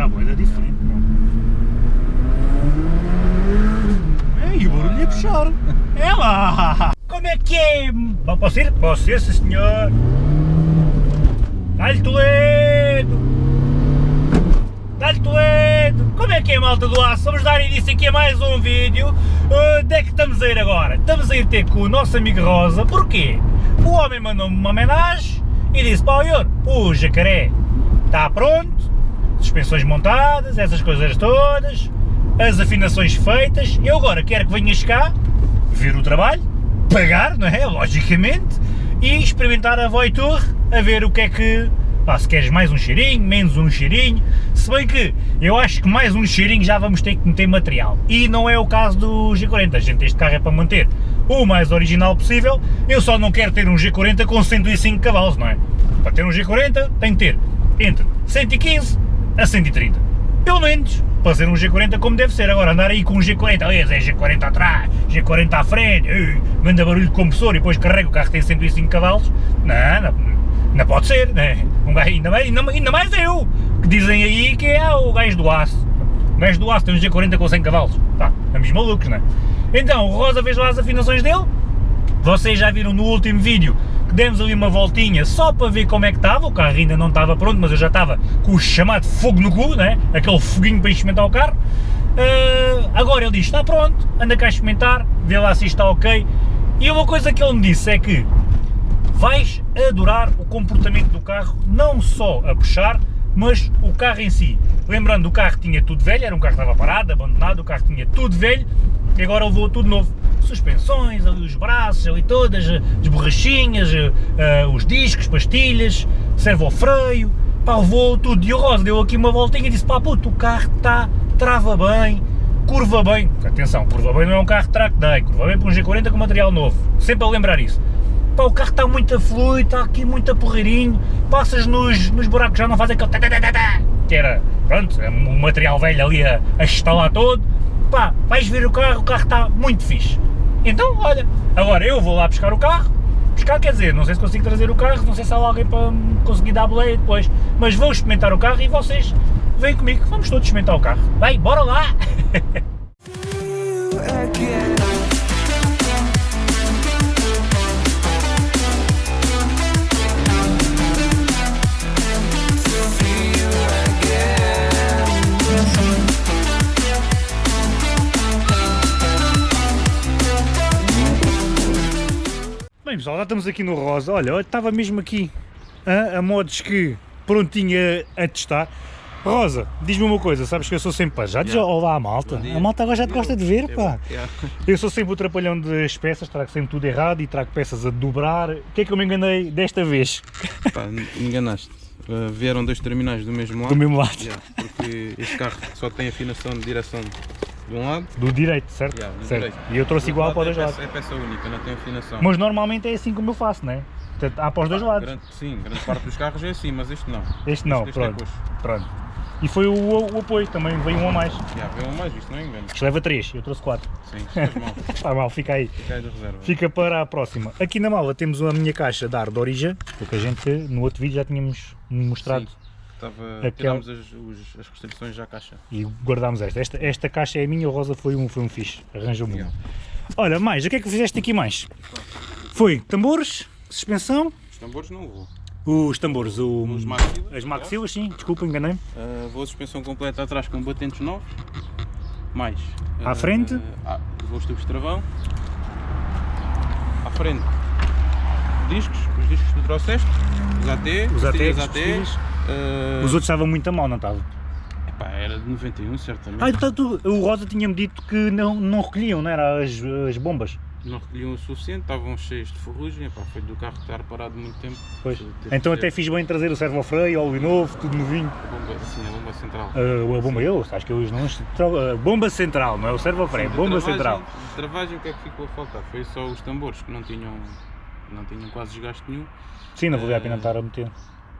Está boa, é diferente, não. Ei, o barulho é puxar. É lá. Como é que é? Posso ir? Posso ir, sim senhor. Dá-lhe Toledo. Dá-lhe Toledo. Como é que é, malta do aço? Vamos dar início aqui a mais um vídeo. Uh, onde é que estamos a ir agora? Estamos a ir ter com o nosso amigo Rosa. Porquê? O homem mandou-me uma homenagem e disse, pá, o jacaré está pronto, suspensões montadas, essas coisas todas, as afinações feitas, eu agora quero que venhas cá, ver o trabalho, pagar, não é, logicamente, e experimentar a Voitur, a ver o que é que, pá, se queres mais um cheirinho, menos um cheirinho, se bem que eu acho que mais um cheirinho já vamos ter que meter material, e não é o caso do G40, a gente este carro é para manter o mais original possível, eu só não quero ter um G40 com 105 cavalos, não é? Para ter um G40 tem que ter entre 115 a 130. Pelo menos, para ser um G40 como deve ser. Agora, andar aí com um G40, aliás, é G40 atrás, G40 à frente, manda barulho de compressor e depois carrega o carro tem 105 cavalos, não, não, não pode ser, né? Um gajo, ainda, mais, ainda, mais eu, que dizem aí que é o gajo do aço. O gajo do aço tem um G40 com 100 cavalos, tá, estamos malucos, né? Então, o Rosa fez lá as afinações dele, vocês já viram no último vídeo demos ali uma voltinha só para ver como é que estava, o carro ainda não estava pronto, mas eu já estava com o chamado fogo no cu, né? aquele foguinho para experimentar o carro. Uh, agora ele diz, está pronto, anda cá a experimentar, vê lá se está ok. E uma coisa que ele me disse é que vais adorar o comportamento do carro, não só a puxar, mas o carro em si. Lembrando, o carro tinha tudo velho, era um carro que estava parado, abandonado, o carro tinha tudo velho, e agora levou tudo novo suspensões, ali os braços, ali todas, as borrachinhas, uh, os discos, pastilhas, servo ao freio, pá, levou tudo. E o Rosa deu aqui uma voltinha e disse, pá, puto, o carro está, trava bem, curva bem, atenção, curva bem não é um carro track day, curva bem para um G40 com material novo, sempre a lembrar isso. Pá, o carro está muito fluido, está aqui muito porreirinho, passas nos, nos buracos, já não faz aquele que era, pronto, é um material velho ali a, a estalar todo, pá, vais ver o carro, o carro está muito fixe. Então, olha, agora eu vou lá buscar o carro, buscar quer dizer, não sei se consigo trazer o carro, não sei se há alguém para conseguir dar boleia depois, mas vou experimentar o carro e vocês vêm comigo, vamos todos experimentar o carro. Bem, bora lá! pessoal, já estamos aqui no Rosa, olha, eu estava mesmo aqui a, a modos que prontinha a testar. Rosa, diz-me uma coisa, sabes que eu sou sempre, pá, já yeah. olá a malta, a malta agora já te gosta de ver, pá. Yeah. Eu sou sempre o trapalhão das peças, trago sempre tudo errado e trago peças a dobrar. O que é que eu me enganei desta vez? Pá, enganaste. Uh, vieram dois terminais do mesmo lado. Do mesmo lado. Yeah, porque este carro só tem afinação de direção de um lado. Do direito, certo? Yeah, do certo. Direito. E eu trouxe igual para os dois é lados. Peça, é peça única, não tem afinação. Mas normalmente é assim como eu faço, não é? Há para os dois lados. Grande, sim, grande parte dos carros é assim, mas este não. Este não, este, pronto. Este é pronto. E foi o, o, apoio, também veio um a mais. Já, veio um a mais, isto não é engano. Isto leva 3, eu trouxe 4. Sim, estás mal. Está mal, fica aí. Fica aí da reserva. Fica para a próxima. Aqui na mala temos a minha caixa de ar de origem, porque a gente no outro vídeo já tínhamos mostrado. Sim. Estava, Aquela... as, os, as restrições à caixa. E guardámos esta. esta. Esta caixa é minha, o Rosa foi um, foi um fixe, arranjou-me. Olha, mais, o que é que fizeste aqui mais? Foi tambores, suspensão? Os tambores não vou. Os tambores, o, os maxilas, as maxilas, sim, desculpa, enganei-me. Uh, vou a suspensão completa atrás com batentes novos, mais. À uh, frente? Uh, vou os tubos de travão. À frente, discos, os discos que tu trouxeste, os AT, os AT, AT Uh... Os outros estavam muito a mal, não estavam? Epá, era de 91 certamente. Ah, tu, o Rosa tinha-me dito que não, não recolhiam, não era as, as bombas? Não recolhiam o suficiente, estavam cheios de ferrugem, epá, foi do carro estar parado muito tempo. Pois. Então até fiz bem trazer o servo freio, óleo novo, tudo novinho. A bomba, sim, a bomba central. Uh, a bomba, eu, acho que eu não... A bomba central, não é o servo freio, sim, bomba travagem, central. De travagem o que é que ficou a faltar? Foi só os tambores que não tinham, não tinham quase desgaste nenhum. Sim, não valia a pena estar a meter.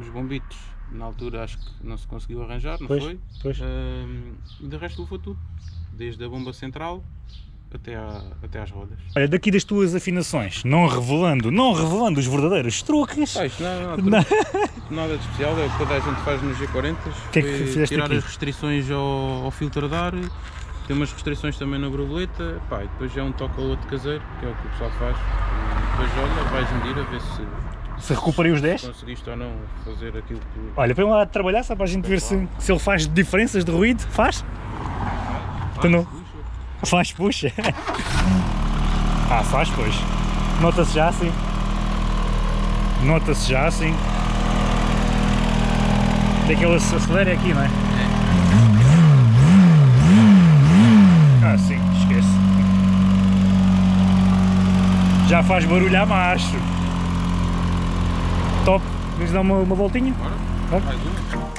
Os bombitos na altura acho que não se conseguiu arranjar, não pois, foi? Pois. Uh, e de resto levou tudo, desde a bomba central, até, à, até às rodas. Olha, daqui das tuas afinações, não revelando, não revelando os verdadeiros truques. Isto não, é Não. nada, nada de especial, é o que toda a gente faz nos G40. que é que tirar aqui? as restrições ao, ao filtro de ar, tem umas restrições também na borboleta, pá, e depois é um toque ou outro caseiro, que é o que o pessoal faz. E depois olha, vais medir a ver se Se recuperei os 10. conseguiste ou não fazer aquilo que. Olha, põe lá trabalhar só para a gente ver se, se ele faz diferenças de ruído. Faz? Tu não? Puxa. Faz, puxa. Ah, faz, pois. Nota-se já assim. Nota-se já assim. Daquele se acelera aqui, não é? Ah, sim, esquece. Já faz barulho a macho. Top. Vamos dar uma, uma voltinha? Bora? Bora. Mais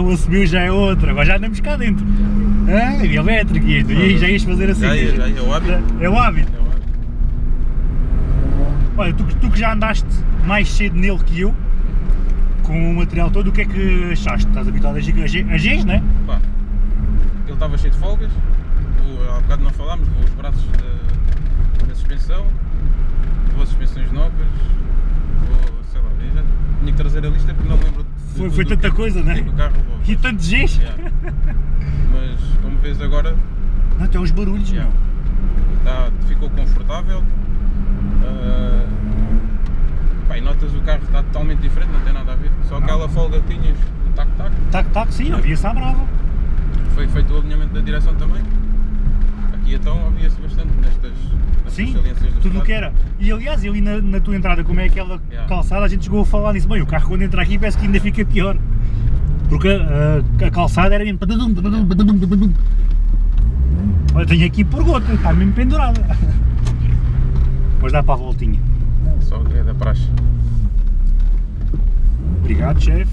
o subiu já é outro, agora já andamos cá dentro. Ah, elétrico e isto, e já ias fazer assim. Já ia, já é o hábito. É o hábito. É o hábito. Olha, tu, que- tu que já andaste mais cedo nele que eu, com o material todo, o que é que achaste? Estás habituado a G, a G, a Gs, não é? Pá, ele estava cheio de folgas, o- há bocado não falámos, os braços da, da suspensão, levou suspensões novas, levou, sei lá, já tinha que trazer a lista porque não lembro Foi, foi tanta que- coisa, não é? o carro. E tantos Gs. Yeah. Mas como vês agora, Não, até os barulhos, Yeah. meu. tá, ficou confortável. ah, pá, e notas o carro está totalmente diferente, não tem nada a ver. Só aquela folga que tinhas, o tac-tac, Tac, tac, sim, havia-se à brava. foi feito o alinhamento da direção também. Aqui então havia-se bastante nestas, nestas Sim, tudo o que era. E aliás, ali na, na tua entrada, como é aquela Yeah. calçada, a gente chegou a falar nisso. Bem, o carro quando entra aqui parece que ainda fica pior. Porque ah, a calçada era mesmo. Olha, tenho aqui por gota, está mesmo pendurada. Mas dá para a voltinha. Só que é da praxe. Obrigado, chefe.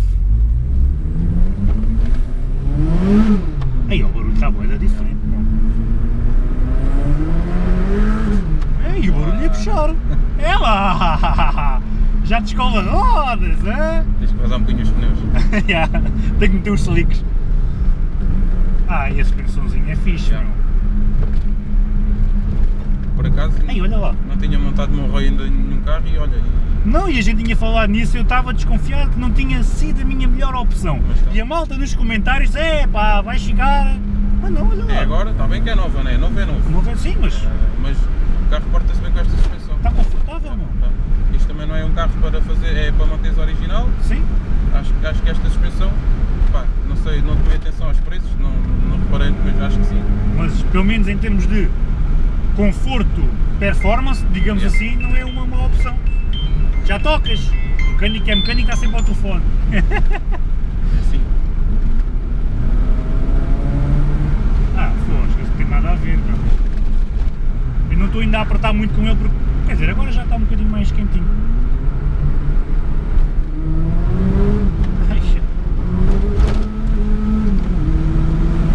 Aí, o barulho está boa, é diferente. Não. Ei, o barulho ia puxar. É! Já te escova rodas, hein? Tens que vazar um bocadinho os pneus. Já, Tenho que meter os slicks. Ah, e a suspensãozinha é fixe, Já. meu. Por acaso Ei, olha lá. não tinha montado meu ROI ainda em nenhum carro e olha, e- Não, e a gente tinha falado nisso, eu estava desconfiado que não tinha sido a minha melhor opção. Tá. E a malta nos comentários, é pá, vai chegar. Mas não, olha lá. é agora, está bem que é nova, não é? Novo é novo. Não vê sim, mas Ah, mas o carro porta-se bem com esta suspensão. está confortável, meu. Tá. Isto também não é um carro para fazer, é para manter o original. Sim. Acho, acho que esta suspensão, pá, não sei, não tomei atenção aos preços, não, não reparei, mas acho que sim. Mas pelo menos em termos de conforto, performance, digamos assim, não é uma má opção. Já tocas. O mecânico é mecânico, está sempre ao telefone. É assim. Ah, isso não tem nada a ver, meu. Não estou ainda a apertar muito com ele porque, quer dizer, agora já está um bocadinho mais quentinho.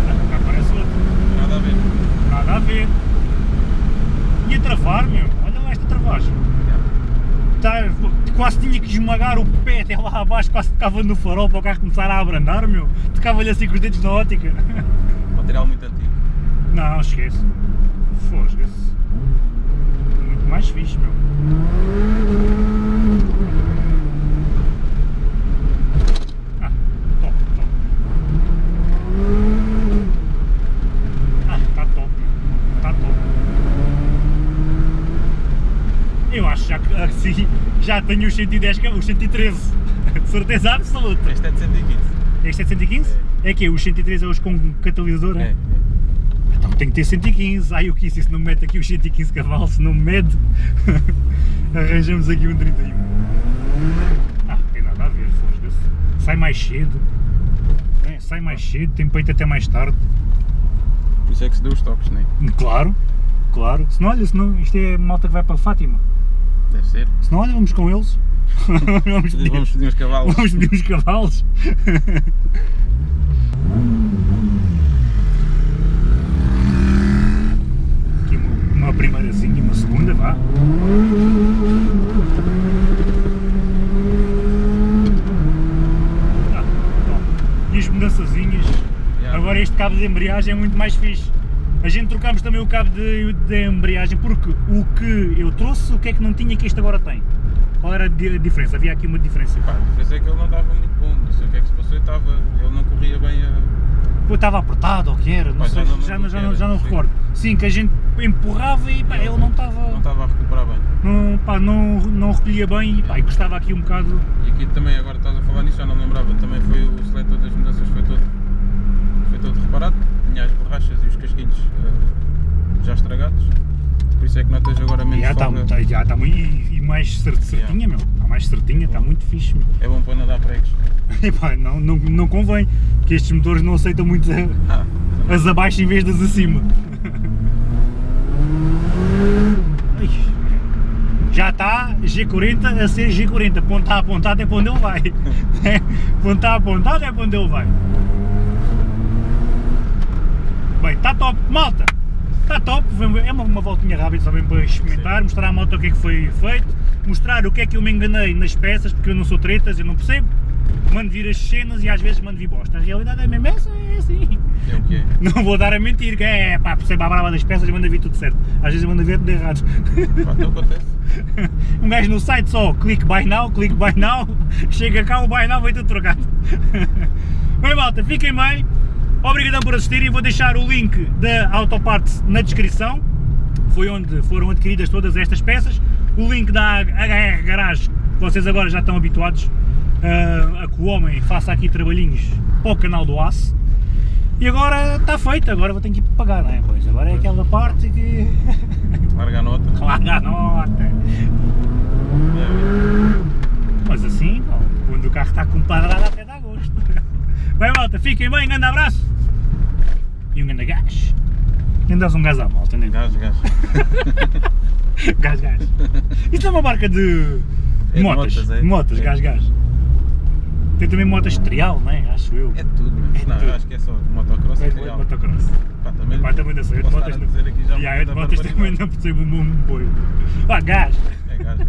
Ah, cá parece outro. Nada a ver. Nada a ver. E a travar, meu, olha lá esta travagem. Tá, quase tinha que esmagar o pé até lá abaixo, quase tocava no farol para o carro começar a abrandar, meu. Tocava-lhe assim com os dedos na ótica. Material muito antigo. Não, esquece. Fosga-se. Mais fixe, meu. Ah, top, top. Ah, tá top, meu. Tá top. Eu acho já que assim já tenho os 110, que é os 113. Certeza absoluta. Este é de 115. Este é 115? É que os 113 é os com catalisador, É, é? É. Tem que ter 115. Ai, o que isso? Isso não me mete aqui os 115 cavalos, se não me mede, arranjamos aqui um 31. Ah, tem nada a ver, fosga-se. Sai mais cedo. sai mais cedo, tem peito até mais tarde. Por isso é que se deu os toques, não é? Claro, claro. Se não, olha, se não, isto é malta que vai para Fátima. Deve ser. Se não, olha, vamos com eles. vamos, pedir, Vamos pedir uns cavalos. vamos pedir uns cavalos. Aqui uma, uma primeirazinha e uma segunda, vá. Ah, bom. E as mudançazinhas. Yeah. Agora este cabo de embreagem é muito mais fixe. A gente trocámos também o cabo de, de embreagem porque o que eu trouxe, o que é que não tinha que este agora tem? Qual era a di- a diferença? Havia aqui uma diferença. Pá, a diferença é que ele não estava muito bom, não sei o que é que se passou, ele, estava, ele não corria bem a. Pô, estava apertado ou que era, não sei, já não já, não, já, não, era, já não sim. recordo. Sim, que a gente empurrava e pá, ele não Não estava. estava a recuperar bem. Não, pá, não, não recolhia bem e pá, e custava aqui um bocado. E aqui também, agora estás a falar nisso, já não lembrava, também foi o seletor das mudanças, foi todo, todo reparado, tinha as borrachas e os casquinhos eh, já estragados, por isso é que notas agora menos Já está folga. tá, já tá muito. E, e mais cer- certinha, meu. Está mais certinha, está muito fixe, meu. É bom para nadar pregos. E pá, não, não, não convém, que estes motores não aceitam muito a- Ah, as abaixo em vez das acima. Já está G40 a ser G40, ponta a pontada é para onde ele vai. ponta a pontada é para onde ele vai. Bem, está top, malta! Está top, é uma, uma voltinha rápida também para experimentar, mostrar à moto o que é que foi feito, mostrar o que é que eu me enganei nas peças, porque eu não sou tretas, eu não percebo. Mando vir as cenas e às vezes mando vir bosta. A realidade é mesmo essa, é assim. é o é. Não vou dar a mentir, que é pá, percebo a brava das peças e manda vir tudo certo. Às vezes manda vir tudo errado. Pá, então acontece. Um gajo no site só, clique buy now, clique buy now, chega cá o buy now vai tudo trocado. Bem malta, fiquem bem, obrigadão por assistirem, vou deixar o link da Autoparts na descrição, foi onde foram adquiridas todas estas peças, o link da HR Garage, que vocês agora já estão habituados ah, a que o homem faça aqui trabalhinhos para o canal do Aço. E agora está feito, agora vou ter que ir pagar, não é? Pois, agora é aquela parte que... Larga a nota. Larga a nota. Mas assim, quando o carro está com padrada até dá gosto. Bem malta, fiquem bem, grande abraço e um grande gás. Nem dás um gás à malta, nem Gás, gás. gás, gás. Isto é uma marca de é motas. De motas, é. motas é. gás, gás. Tem também motas trial, não é? Acho eu. É tudo, mas é não, tudo. Eu acho que é só motocross é, e trial. motocross. Pá, também, Pá, também não sei. Eu motas, não... Aqui já yeah, de motas também não percebo um boi. Pá, gás. É gás, é.